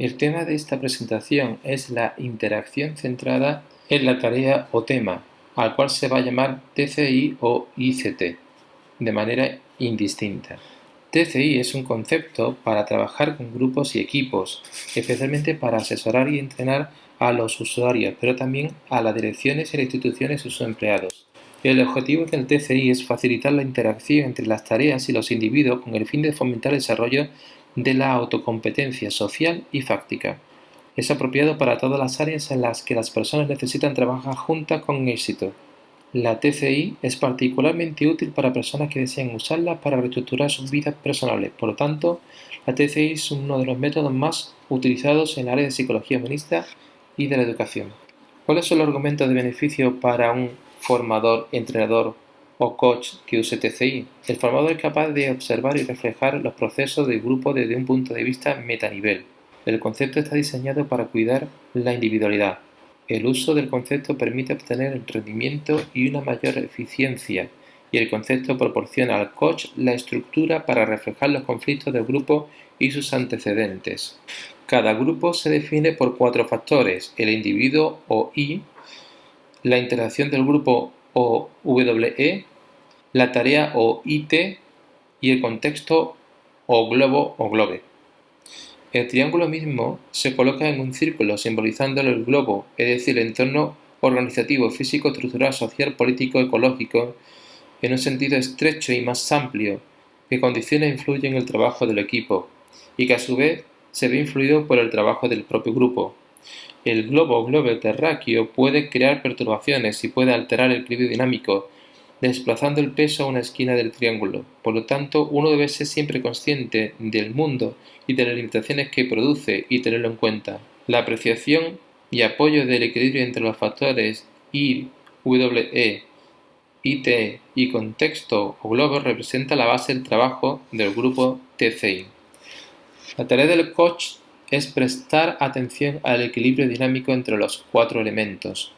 El tema de esta presentación es la interacción centrada en la tarea o tema, al cual se va a llamar TCI o ICT, de manera indistinta. TCI es un concepto para trabajar con grupos y equipos, especialmente para asesorar y entrenar a los usuarios, pero también a las direcciones y las instituciones y sus empleados. El objetivo del TCI es facilitar la interacción entre las tareas y los individuos con el fin de fomentar el desarrollo de la autocompetencia social y fáctica. Es apropiado para todas las áreas en las que las personas necesitan trabajar juntas con éxito. La TCI es particularmente útil para personas que desean usarla para reestructurar sus vidas personales. Por lo tanto, la TCI es uno de los métodos más utilizados en el área de psicología humanista y de la educación. ¿Cuáles son los argumentos de beneficio para un formador, entrenador o coach que use TCI? El formador es capaz de observar y reflejar los procesos del grupo desde un punto de vista metanivel. El concepto está diseñado para cuidar la individualidad, el uso del concepto permite obtener el rendimiento y una mayor eficiencia, y el concepto proporciona al coach la estructura para reflejar los conflictos del grupo y sus antecedentes. Cada grupo se define por cuatro factores, el individuo o I, la interacción del grupo o WE, la tarea o IT y el contexto o globo o globe. El triángulo mismo se coloca en un círculo simbolizando el globo, es decir, el entorno organizativo, físico, estructural, social, político, ecológico, en un sentido estrecho y más amplio, que condiciona e influye en el trabajo del equipo, y que a su vez se ve influido por el trabajo del propio grupo. El globo globo terráqueo puede crear perturbaciones y puede alterar el equilibrio dinámico, desplazando el peso a una esquina del triángulo. Por lo tanto, uno debe ser siempre consciente del mundo y de las limitaciones que produce y tenerlo en cuenta. La apreciación y apoyo del equilibrio entre los factores I, WE, IT y contexto o globo representa la base del trabajo del grupo TCI. La tarea del coach es prestar atención al equilibrio dinámico entre los cuatro elementos,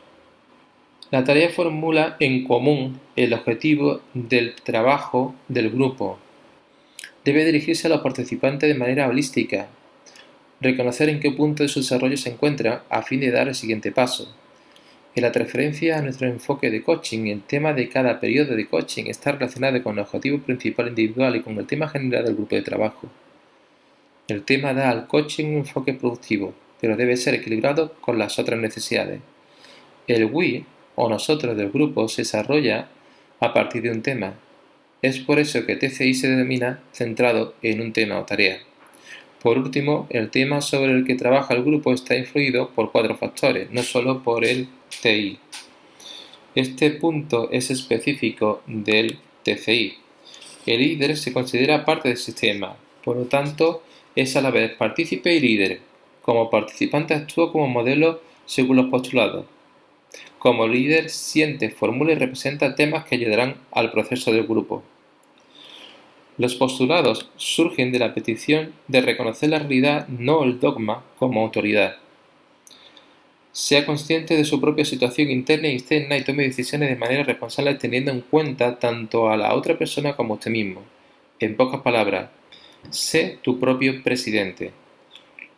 la tarea formula en común el objetivo del trabajo del grupo. Debe dirigirse a los participantes de manera holística, reconocer en qué punto de su desarrollo se encuentra a fin de dar el siguiente paso. En la referencia a nuestro enfoque de coaching, el tema de cada periodo de coaching está relacionado con el objetivo principal individual y con el tema general del grupo de trabajo. El tema da al coaching un enfoque productivo, pero debe ser equilibrado con las otras necesidades. El WI o nosotros del grupo se desarrolla a partir de un tema. Es por eso que TCI se denomina centrado en un tema o tarea. Por último, el tema sobre el que trabaja el grupo está influido por cuatro factores, no solo por el TI. Este punto es específico del TCI. El líder se considera parte del sistema, por lo tanto, es a la vez partícipe y líder. Como participante actúa como modelo según los postulados, como líder siente, formula y representa temas que ayudarán al proceso del grupo. Los postulados surgen de la petición de reconocer la realidad, no el dogma, como autoridad. Sea consciente de su propia situación interna y externa y tome decisiones de manera responsable teniendo en cuenta tanto a la otra persona como a usted mismo. En pocas palabras, sé tu propio presidente.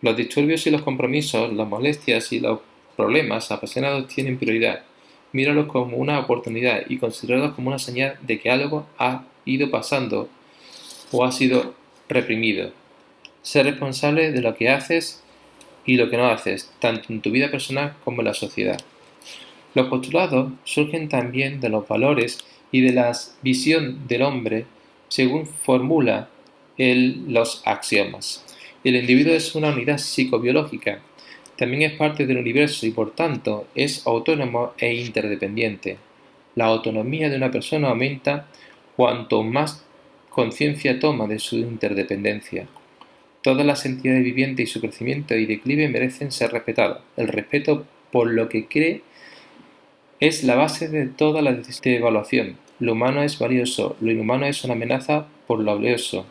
Los disturbios y los compromisos, las molestias y los problemas apasionados tienen prioridad. Míralos como una oportunidad y considéralos como una señal de que algo ha ido pasando o ha sido reprimido. Sé responsable de lo que haces y lo que no haces, tanto en tu vida personal como en la sociedad. Los postulados surgen también de los valores y de la visión del hombre según formula los axiomas. El individuo es una unidad psicobiológica también es parte del universo y por tanto es autónomo e interdependiente. La autonomía de una persona aumenta cuanto más conciencia toma de su interdependencia. Todas las entidades vivientes y su crecimiento y declive merecen ser respetadas. El respeto por lo que cree es la base de toda la evaluación. Lo humano es valioso, lo inhumano es una amenaza por lo valioso.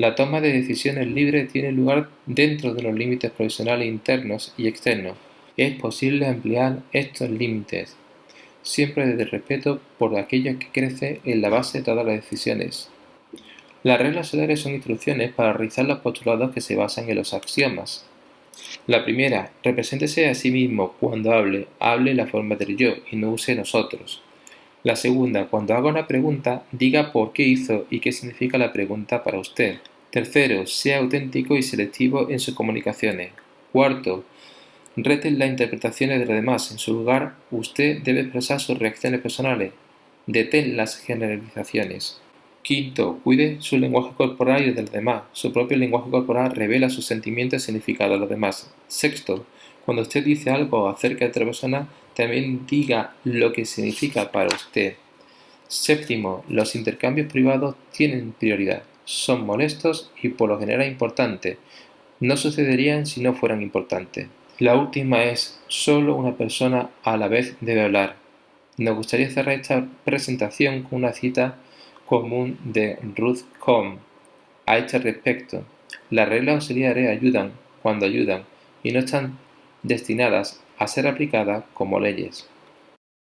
La toma de decisiones libres tiene lugar dentro de los límites profesionales internos y externos. Es posible ampliar estos límites, siempre desde el respeto por aquello que crece en la base de todas las decisiones. Las reglas solares son instrucciones para realizar los postulados que se basan en los axiomas. La primera, represéntese a sí mismo cuando hable, hable la forma del yo y no use nosotros. La segunda, cuando haga una pregunta, diga por qué hizo y qué significa la pregunta para usted. Tercero, sea auténtico y selectivo en sus comunicaciones. Cuarto, reten las interpretaciones de los demás. En su lugar, usted debe expresar sus reacciones personales. Detén las generalizaciones. Quinto, cuide su lenguaje corporal y el de los demás. Su propio lenguaje corporal revela sus sentimientos y significado a los demás. Sexto, cuando usted dice algo acerca de otra persona, también diga lo que significa para usted. Séptimo, los intercambios privados tienen prioridad. Son molestos y por lo general importantes. No sucederían si no fueran importantes. La última es, solo una persona a la vez debe hablar. Nos gustaría cerrar esta presentación con una cita común de Ruth Cohn a este respecto. Las reglas auxiliares ayudan cuando ayudan y no están destinadas a ser aplicadas como leyes.